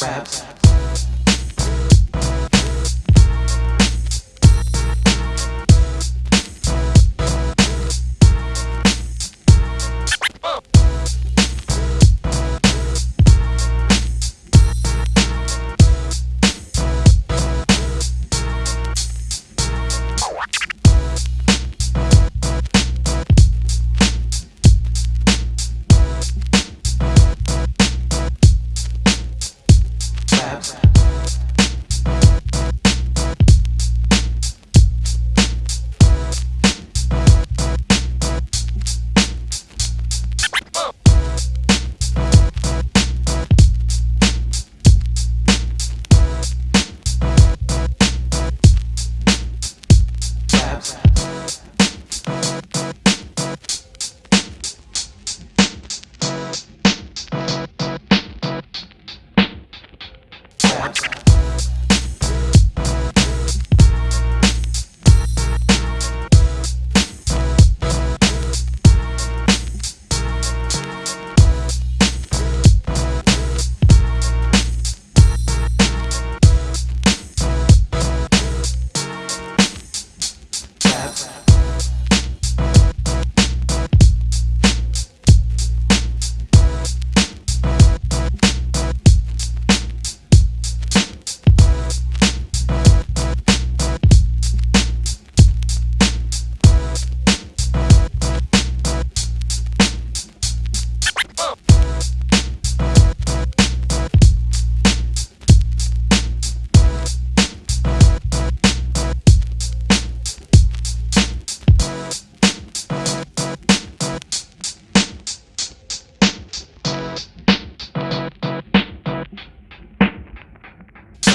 raps.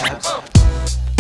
ass.